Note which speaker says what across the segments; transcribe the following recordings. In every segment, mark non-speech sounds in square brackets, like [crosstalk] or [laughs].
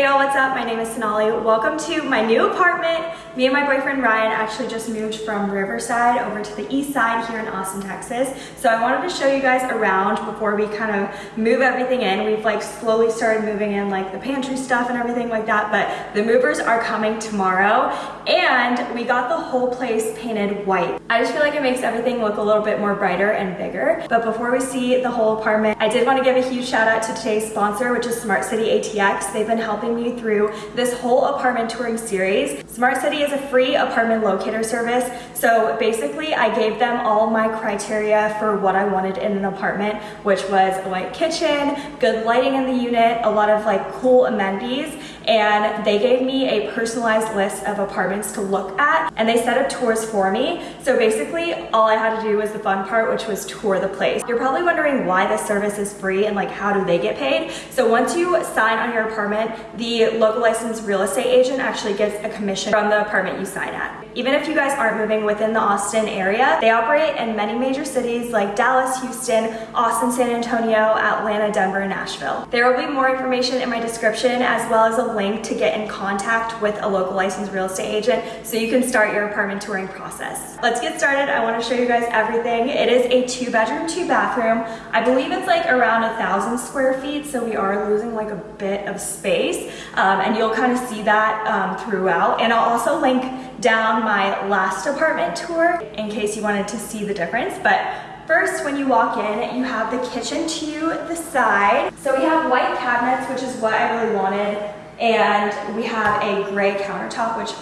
Speaker 1: Hey y'all, what's up? My name is Sonali. Welcome to my new apartment. Me and my boyfriend Ryan actually just moved from Riverside over to the east side here in Austin, Texas. So I wanted to show you guys around before we kind of move everything in. We've like slowly started moving in like the pantry stuff and everything like that, but the movers are coming tomorrow and we got the whole place painted white. I just feel like it makes everything look a little bit more brighter and bigger. But before we see the whole apartment, I did want to give a huge shout out to today's sponsor, which is Smart City ATX. They've been helping me through this whole apartment touring series. Smart City is a free apartment locator service. So basically I gave them all my criteria for what I wanted in an apartment, which was a white kitchen, good lighting in the unit, a lot of like cool amenities, and they gave me a personalized list of apartments to look at and they set up tours for me. So basically all I had to do was the fun part, which was tour the place. You're probably wondering why this service is free and like how do they get paid? So once you sign on your apartment, the local licensed real estate agent actually gets a commission from the apartment you sign at. Even if you guys aren't moving within the Austin area, they operate in many major cities like Dallas, Houston, Austin, San Antonio, Atlanta, Denver, and Nashville. There will be more information in my description as well as a link to get in contact with a local licensed real estate agent so you can start your apartment touring process. Let's get started. I want to show you guys everything. It is a two bedroom, two bathroom. I believe it's like around a thousand square feet, so we are losing like a bit of space um, and you'll kind of see that um, throughout. And I'll also link down my last apartment tour in case you wanted to see the difference. But First, when you walk in, you have the kitchen to the side. So we have white cabinets, which is what I really wanted. And we have a gray countertop, which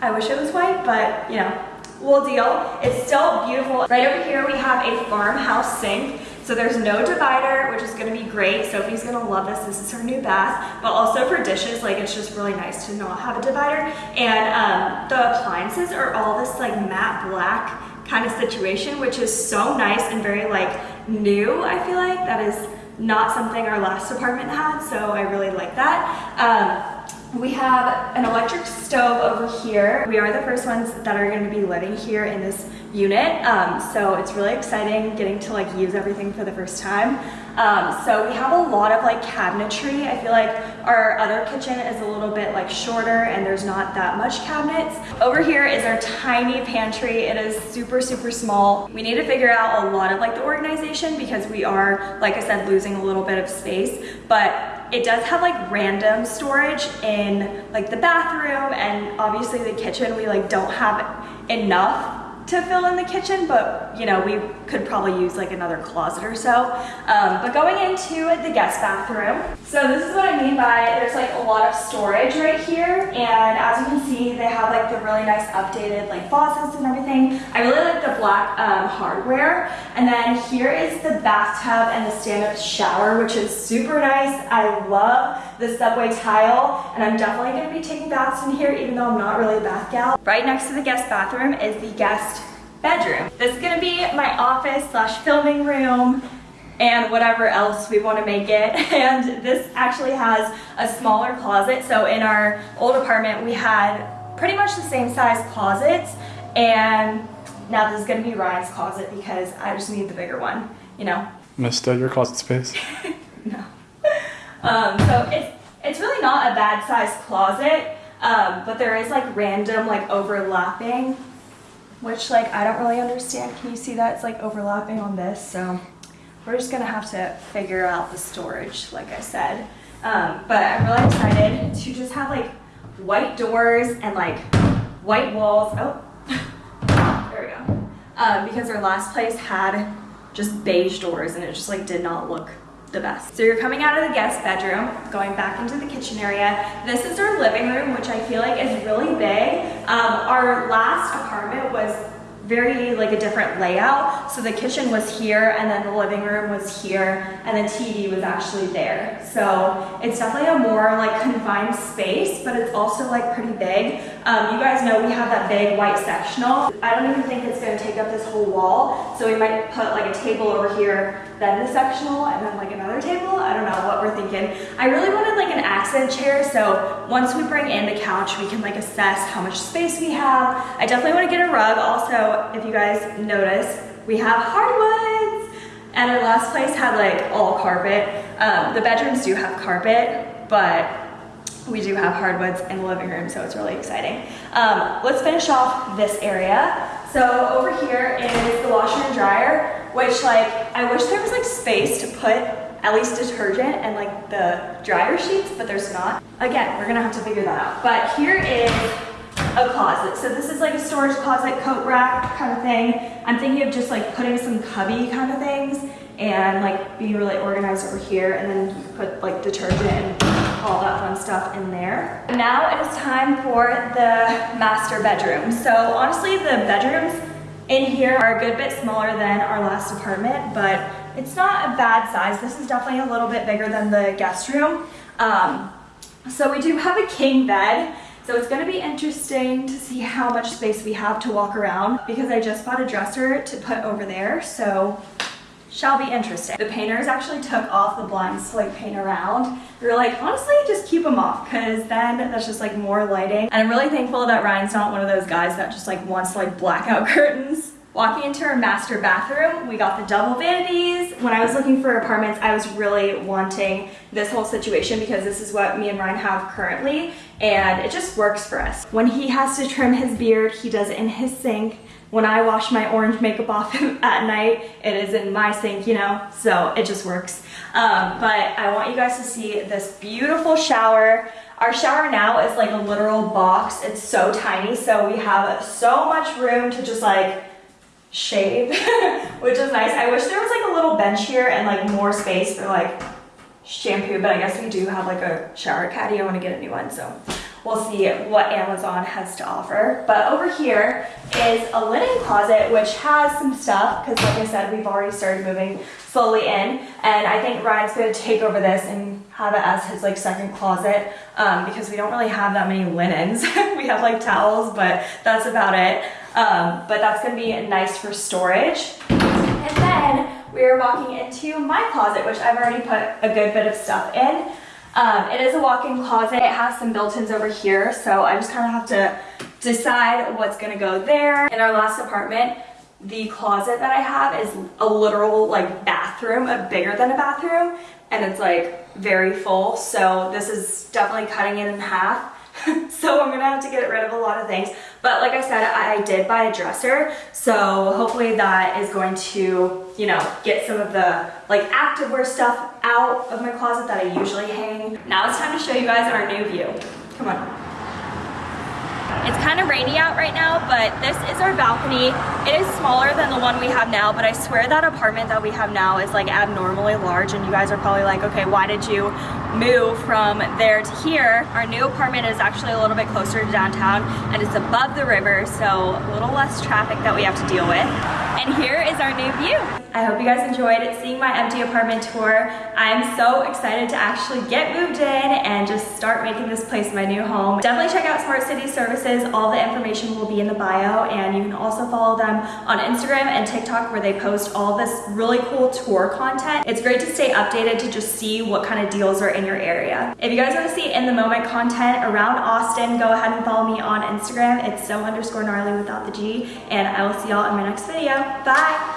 Speaker 1: I wish it was white, but you know, we'll deal. It's still beautiful. Right over here, we have a farmhouse sink. So there's no divider, which is gonna be great. Sophie's gonna love this. This is her new bath, but also for dishes, like it's just really nice to not have a divider. And um, the appliances are all this like matte black kind of situation, which is so nice and very like new, I feel like. That is not something our last apartment had, so I really like that. Um, we have an electric stove over here. We are the first ones that are gonna be living here in this unit. Um, so it's really exciting getting to like use everything for the first time. Um, so we have a lot of like cabinetry. I feel like our other kitchen is a little bit like shorter and there's not that much cabinets. Over here is our tiny pantry. It is super, super small. We need to figure out a lot of like the organization because we are, like I said, losing a little bit of space, but it does have like random storage in like the bathroom and obviously the kitchen. We like don't have enough to fill in the kitchen, but you know, we could probably use like another closet or so. Um, but going into the guest bathroom, so this is what I mean by there's like a lot of storage right here. And as you can see, they have like the really nice updated like faucets and everything. I really like the black um, hardware. And then here is the bathtub and the stand-up shower, which is super nice. I love the subway tile and I'm definitely gonna be taking baths in here even though I'm not really a bath gal. Right next to the guest bathroom is the guest bedroom. This is gonna be my office slash filming room and whatever else we want to make it. [laughs] And this actually has a smaller closet. So in our old apartment, we had pretty much the same size closets. And now this is going to be Ryan's closet because I just need the bigger one, you know.
Speaker 2: Missed your closet space? [laughs]
Speaker 1: no. Um, so it's, it's really not a bad size closet, um, but there is like random like overlapping, which like I don't really understand. Can you see that? It's like overlapping on this, so we're just gonna have to figure out the storage, like I said. Um, but I'm really excited to just have like white doors and like white walls. Oh, [laughs] there we go. Um, because our last place had just beige doors and it just like did not look the best. So you're coming out of the guest bedroom, going back into the kitchen area. This is our living room, which I feel like is really big. Um, our last apartment was very like a different layout. So the kitchen was here and then the living room was here and the TV was actually there. So it's definitely a more like confined space, but it's also like pretty big. Um, you guys know we have that big white sectional. I don't even think it's gonna take up this whole wall. So we might put like a table over here, then the sectional, and then like another table. I don't know what we're thinking. I really wanted like an accent chair. So once we bring in the couch, we can like assess how much space we have. I definitely wanna get a rug. Also, if you guys notice, we have hardwoods. And our last place had like all carpet. Um, the bedrooms do have carpet, but we do have hardwoods in the living room, so it's really exciting. Um, let's finish off this area. So over here is the washer and dryer, which like, I wish there was like space to put at least detergent and like the dryer sheets, but there's not. Again, we're gonna have to figure that out. But here is a closet. So this is like a storage closet, coat rack kind of thing. I'm thinking of just like putting some cubby kind of things and like being really organized over here and then you put like detergent and all that fun stuff in there. Now it is time for the master bedroom. So honestly, the bedrooms in here are a good bit smaller than our last apartment, but it's not a bad size. This is definitely a little bit bigger than the guest room. Um, so we do have a king bed. So it's gonna be interesting to see how much space we have to walk around because I just bought a dresser to put over there. So shall be interesting. The painters actually took off the blinds to like paint around. We were like, honestly, just keep them off because then that's just like more lighting. And I'm really thankful that Ryan's not one of those guys that just like wants like blackout [laughs] curtains. Walking into our master bathroom, we got the double vanities. When I was looking for apartments, I was really wanting this whole situation because this is what me and Ryan have currently and it just works for us. When he has to trim his beard, he does it in his sink. When I wash my orange makeup off [laughs] at night, it is in my sink, you know, so it just works. Um, but I want you guys to see this beautiful shower. Our shower now is like a literal box. It's so tiny, so we have so much room to just like shave, [laughs] which is nice. I wish there was like a little bench here and like more space for like shampoo, but I guess we do have like a shower caddy. I want to get a new one, so we'll see what Amazon has to offer. But over here is a linen closet, which has some stuff, because like I said, we've already started moving slowly in, and I think Ryan's to take over this and have it as his like second closet, um, because we don't really have that many linens. [laughs] we have like towels, but that's about it. Um, but that's gonna be nice for storage. And then we are walking into my closet, which I've already put a good bit of stuff in. Um, it is a walk-in closet. It has some built-ins over here, so I just kind of have to decide what's gonna go there. In our last apartment, the closet that I have is a literal like bathroom, a bigger than a bathroom, and it's like very full. So this is definitely cutting it in half. So I'm gonna have to get rid of a lot of things. But like I said, I, did buy a dresser, so hopefully that is going to, you know, get some of the like activewear stuff out of my closet that I usually hang. Now it's time to show you guys our new view. Come on. It's kind of rainy out right now, but this is our balcony. It is smaller than the one we have now, but I swear that apartment that we have now is like abnormally large and you guys are probably like, okay, why did you move from there to here? Our new apartment is actually a little bit closer to downtown and it's above the river, so a little less traffic that we have to deal with. And here is our new view. I hope you guys enjoyed seeing my empty apartment tour. I'm so excited to actually get moved in and just start making this place my new home. Definitely check out Smart City Services. All the information will be in the bio and you can also follow them on Instagram and TikTok where they post all this really cool tour content. It's great to stay updated to just see what kind of deals are in your area. If you guys want to see in the moment content around Austin, go ahead and follow me on Instagram. It's so underscore gnarly without the G and I will see y'all in my next video. Bye!